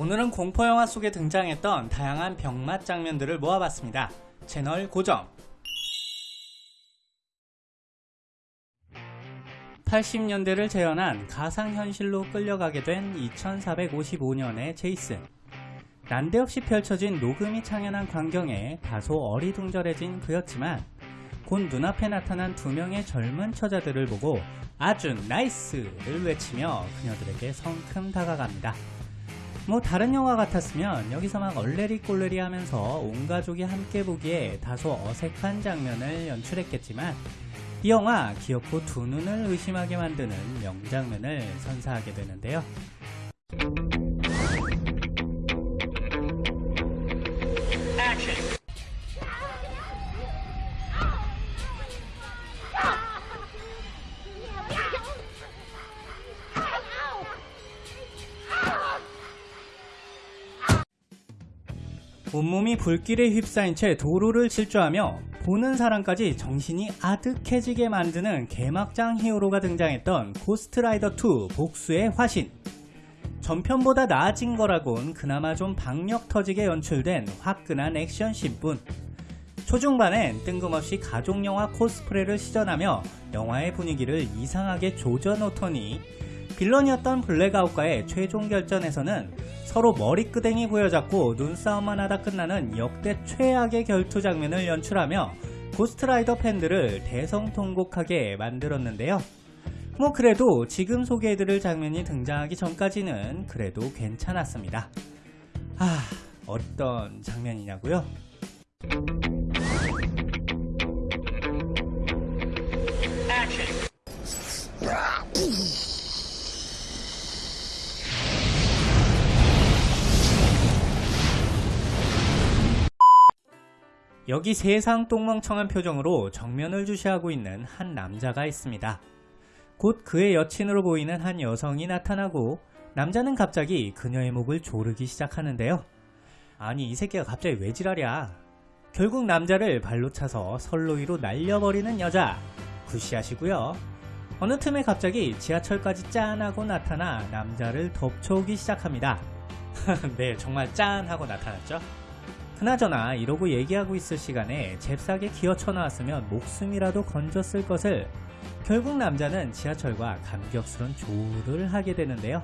오늘은 공포영화 속에 등장했던 다양한 병맛 장면들을 모아봤습니다. 채널 고정! 80년대를 재현한 가상현실로 끌려가게 된 2455년의 제이슨. 난데없이 펼쳐진 녹음이 창연한 광경에 다소 어리둥절해진 그였지만 곧 눈앞에 나타난 두 명의 젊은 처자들을 보고 아주 나이스를 외치며 그녀들에게 성큼 다가갑니다. 뭐 다른 영화 같았으면 여기서 막 얼레리 꼴레리 하면서 온 가족이 함께 보기에 다소 어색한 장면을 연출했겠지만 이 영화 기어코 두 눈을 의심하게 만드는 명장면을 선사하게 되는데요. 온몸이 불길에 휩싸인 채 도로를 질주하며 보는 사람까지 정신이 아득해지게 만드는 개막장 히어로가 등장했던 고스트라이더2 복수의 화신. 전편보다 나아진 거라곤 그나마 좀 박력 터지게 연출된 화끈한 액션씬뿐. 초중반엔 뜬금없이 가족영화 코스프레를 시전하며 영화의 분위기를 이상하게 조져놓더니 빌런이었던 블랙아웃과의 최종 결전에서는 서로 머리끄댕이 부여잡고 눈싸움만 하다 끝나는 역대 최악의 결투 장면을 연출하며 고스트라이더 팬들을 대성통곡하게 만들었는데요. 뭐 그래도 지금 소개해드릴 장면이 등장하기 전까지는 그래도 괜찮았습니다. 아, 어떤 장면이냐고요? 여기 세상 똥멍청한 표정으로 정면을 주시하고 있는 한 남자가 있습니다. 곧 그의 여친으로 보이는 한 여성이 나타나고 남자는 갑자기 그녀의 목을 조르기 시작하는데요. 아니 이 새끼가 갑자기 왜 지랄이야. 결국 남자를 발로 차서 선로 위로 날려버리는 여자. 굿시하시고요. 어느 틈에 갑자기 지하철까지 짠하고 나타나 남자를 덮쳐오기 시작합니다. 네 정말 짠하고 나타났죠. 그나저나 이러고 얘기하고 있을 시간에 잽싸게 기어쳐 나왔으면 목숨이라도 건졌을 것을 결국 남자는 지하철과 감격스런 조를 하게 되는데요.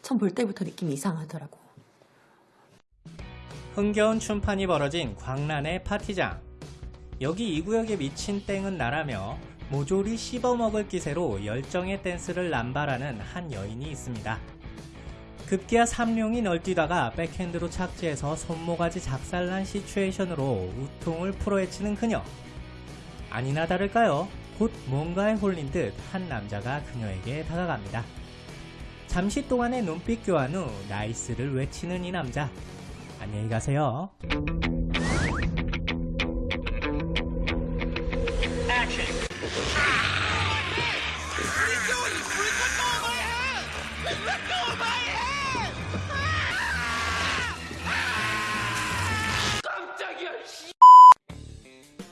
처음 볼 때부터 느낌이 이상하더라고. 흥겨운 춤판이 벌어진 광란의 파티장. 여기 이 구역에 미친 땡은 나라며 모조리 씹어먹을 기세로 열정의 댄스를 남발하는 한 여인이 있습니다. 급기야 삼룡이 널뛰다가 백핸드로 착지해서 손모가지 작살난 시츄에이션으로 우통을 풀어헤치는 그녀. 아니나 다를까요? 곧 뭔가에 홀린 듯 한 남자가 그녀에게 다가갑니다. 잠시 동안의 눈빛 교환 후 nice를 외치는 이 남자. 안녕히 가세요.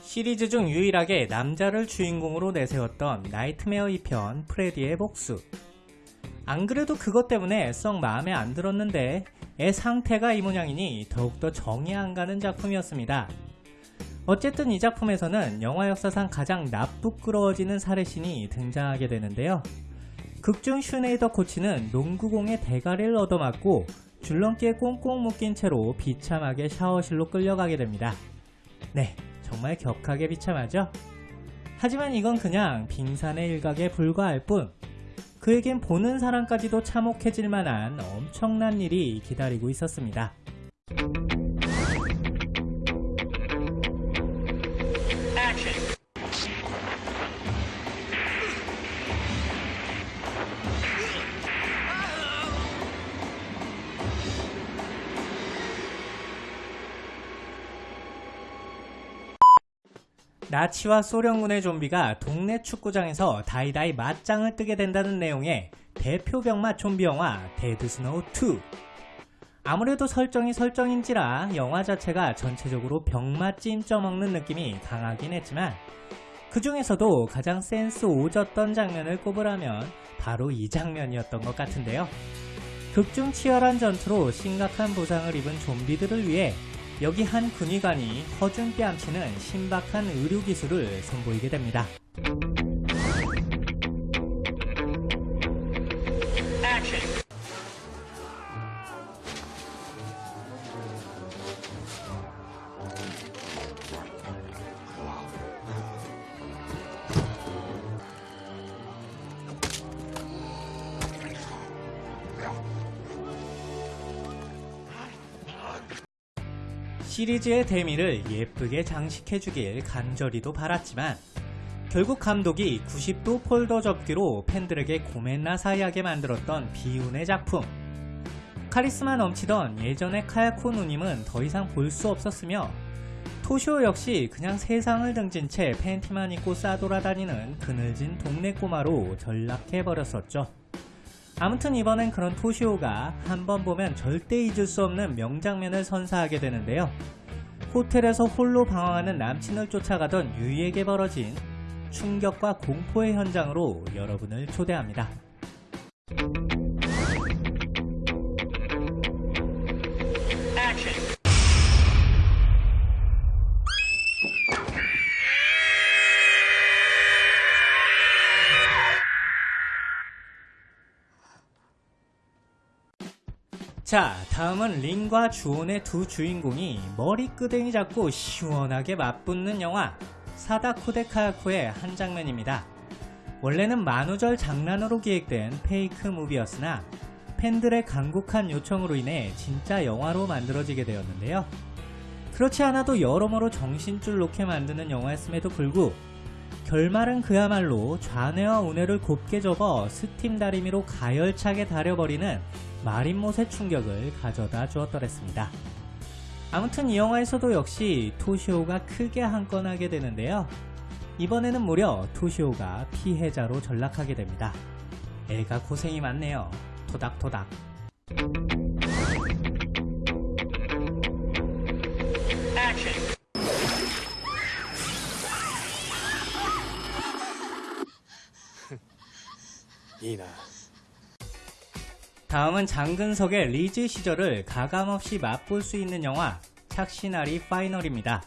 시리즈 중 유일하게 남자를 주인공으로 내세웠던 나이트메어 2편 프레디의 복수 안 그래도 그것 때문에 썩 마음에 안 들었는데 애 상태가 이 모양이니 더욱더 정이 안 가는 작품이었습니다. 어쨌든 이 작품에서는 영화 역사상 가장 나쁘끄러워지는 살해신이 등장하게 되는데요. 극중 슈네이더 코치는 농구공의 대가리를 얻어맞고 줄넘기에 꽁꽁 묶인 채로 비참하게 샤워실로 끌려가게 됩니다. 네, 정말 격하게 비참하죠? 하지만 이건 그냥 빙산의 일각에 불과할 뿐 그에겐 보는 사람까지도 참혹해질 만한 엄청난 일이 기다리고 있었습니다. 나치와 소련군의 좀비가 동네 축구장에서 다이다이 맞짱을 뜨게 된다는 내용의 대표 병맛 좀비 영화 데드 스노우 2. 아무래도 설정이 설정인지라 영화 자체가 전체적으로 병맛 찜쪄 먹는 느낌이 강하긴 했지만 그 중에서도 가장 센스 오졌던 장면을 꼽으라면 바로 이 장면이었던 것 같은데요. 극중 치열한 전투로 심각한 부상을 입은 좀비들을 위해 여기 한 군의관이 허준 뺨치는 신박한 의료 기술을 선보이게 됩니다. 시리즈의 대미를 예쁘게 장식해주길 간절히도 바랐지만 결국 감독이 90도 폴더 접기로 팬들에게 고멘나사이하게 만들었던 비운의 작품 카리스마 넘치던 예전의 카야코 누님은 더 이상 볼 수 없었으며 토시오 역시 그냥 세상을 등진 채 팬티만 입고 싸돌아다니는 그늘진 동네 꼬마로 전락해버렸었죠. 아무튼 이번엔 그런 토시오가 한번 보면 절대 잊을 수 없는 명장면을 선사하게 되는데요. 호텔에서 홀로 방황하는 남친을 쫓아가던 유이에게 벌어진 충격과 공포의 현장으로 여러분을 초대합니다. 자, 다음은 린과 주온의 두 주인공이 머리끄댕이 잡고 시원하게 맞붙는 영화 사다쿠데 카야코의 한 장면입니다. 원래는 만우절 장난으로 기획된 페이크 무비였으나 팬들의 간곡한 요청으로 인해 진짜 영화로 만들어지게 되었는데요. 그렇지 않아도 여러모로 정신줄 놓게 만드는 영화였음에도 불구 결말은 그야말로 좌뇌와 우뇌를 곱게 접어 스팀 다리미로 가열차게 다려버리는 마린못의 충격을 가져다 주었더랬습니다. 아무튼 이 영화에서도 역시 토시오가 크게 한 건 하게 되는데요. 이번에는 무려 토시오가 피해자로 전락하게 됩니다. 애가 고생이 많네요. 토닥토닥. 이나 다음은 장근석의 리즈 시절을 가감없이 맛볼 수 있는 영화 착신아리 파이널입니다.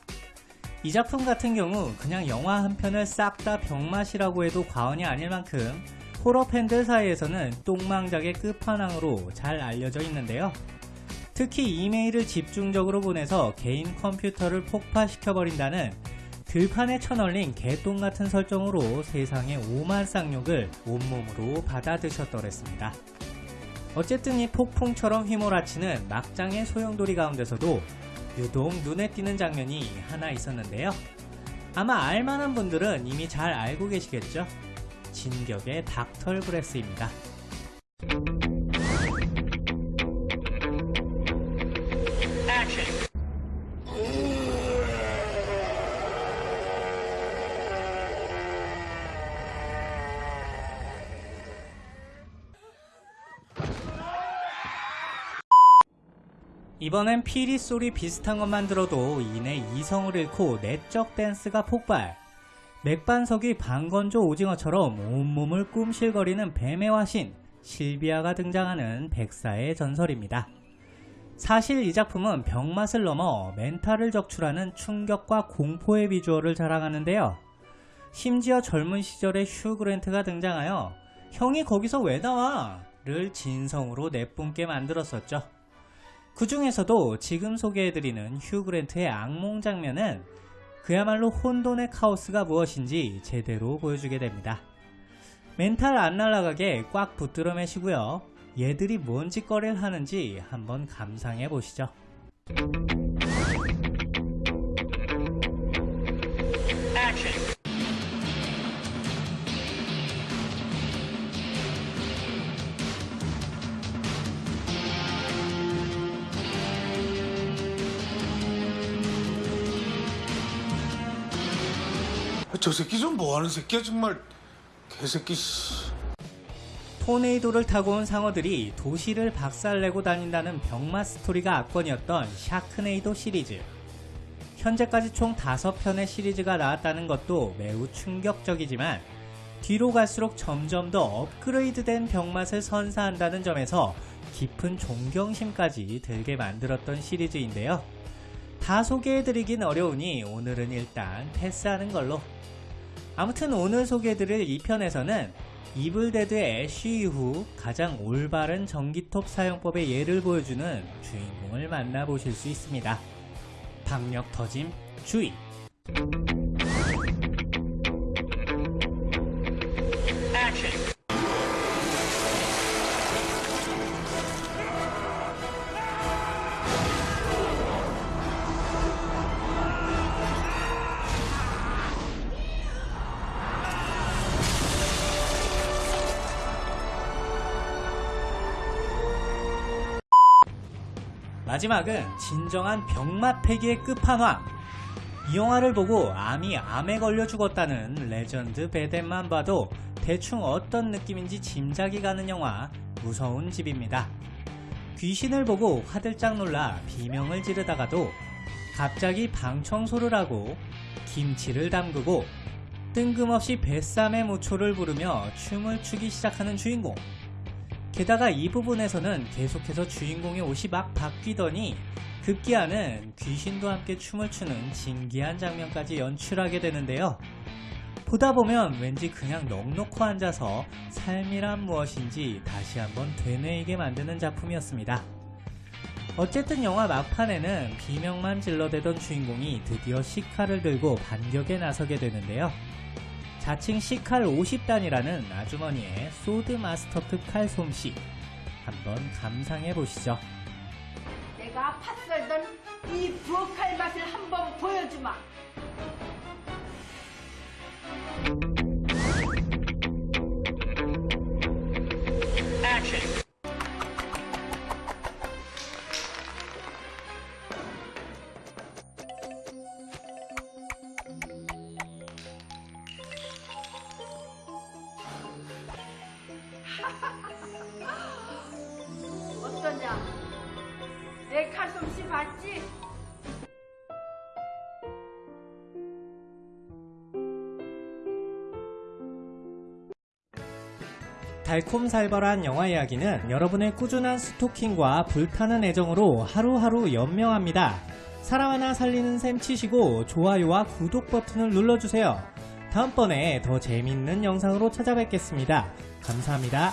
이 작품 같은 경우 그냥 영화 한 편을 싹 다 병맛이라고 해도 과언이 아닐 만큼 호러 팬들 사이에서는 똥망작의 끝판왕으로 잘 알려져 있는데요. 특히 이메일을 집중적으로 보내서 개인 컴퓨터를 폭파시켜버린다는 들판에 쳐널린 개똥 같은 설정으로 세상의 오만 쌍욕을 온몸으로 받아드셨더랬습니다. 어쨌든 이 폭풍처럼 휘몰아치는 막장의 소용돌이 가운데서도 유독 눈에 띄는 장면이 하나 있었는데요. 아마 알만한 분들은 이미 잘 알고 계시겠죠? 진격의 닥털 브레스입니다. 이번엔 피리 소리 비슷한 것만 들어도 이내 이성을 잃고 내적 댄스가 폭발. 맥반석이 방건조 오징어처럼 온몸을 꿈실거리는 뱀의 화신 실비아가 등장하는 백사의 전설입니다. 사실 이 작품은 병맛을 넘어 멘탈을 적출하는 충격과 공포의 비주얼을 자랑하는데요. 심지어 젊은 시절의 휴 그랜트가 등장하여 형이 거기서 왜 나와? 를 진성으로 내뿜게 만들었었죠. 그 중에서도 지금 소개해드리는 휴 그랜트의 악몽 장면은 그야말로 혼돈의 카오스가 무엇인지 제대로 보여주게 됩니다. 멘탈 안 날아가게 꽉 붙들어 매시고요. 얘들이 뭔 짓거리를 하는지 한번 감상해 보시죠. 저 새끼 좀 뭐하는 새끼야 정말 개새끼 씨. 토네이도를 타고 온 상어들이 도시를 박살내고 다닌다는 병맛 스토리가 압권이었던 샤크네이도 시리즈. 현재까지 총 5편의 시리즈가 나왔다는 것도 매우 충격적이지만 뒤로 갈수록 점점 더 업그레이드된 병맛을 선사한다는 점에서 깊은 존경심까지 들게 만들었던 시리즈인데요. 다 소개해드리긴 어려우니 오늘은 일단 패스하는 걸로. 아무튼 오늘 소개해드릴 2편에서는 이블데드의 애쉬 이후 가장 올바른 전기톱 사용법의 예를 보여주는 주인공을 만나보실 수 있습니다. 박력 터짐 주의! 마지막은 진정한 병맛 패기의 끝판왕. 이 영화를 보고 암이 암에 걸려 죽었다는 레전드 베댓만 봐도 대충 어떤 느낌인지 짐작이 가는 영화 무서운 집입니다. 귀신을 보고 화들짝 놀라 비명을 지르다가도 갑자기 방 청소를 하고 김치를 담그고 뜬금없이 Bésame mucho를 부르며 춤을 추기 시작하는 주인공. 게다가 이 부분에서는 계속해서 주인공의 옷이 막 바뀌더니 급기야는 귀신도 함께 춤을 추는 진기한 장면까지 연출하게 되는데요. 보다 보면 왠지 그냥 넋놓고 앉아서 삶이란 무엇인지 다시 한번 되뇌이게 만드는 작품이었습니다. 어쨌든 영화 막판에는 비명만 질러대던 주인공이 드디어 시카를 들고 반격에 나서게 되는데요. 자칭 시칼 50단이라는 아주머니의 소드 마스터급 칼 솜씨 한번 감상해 보시죠. 내가 팥썰던 이 부엌칼 맛을 한번 보여주마. 어떠 봤지? 달콤살벌한 영화 이야기는 여러분의 꾸준한 스토킹과 불타는 애정으로 하루하루 연명합니다. 사람 하나 살리는 셈 치시고 좋아요와 구독 버튼을 눌러주세요. 다음번에 더 재밌는 영상으로 찾아뵙겠습니다. 감사합니다.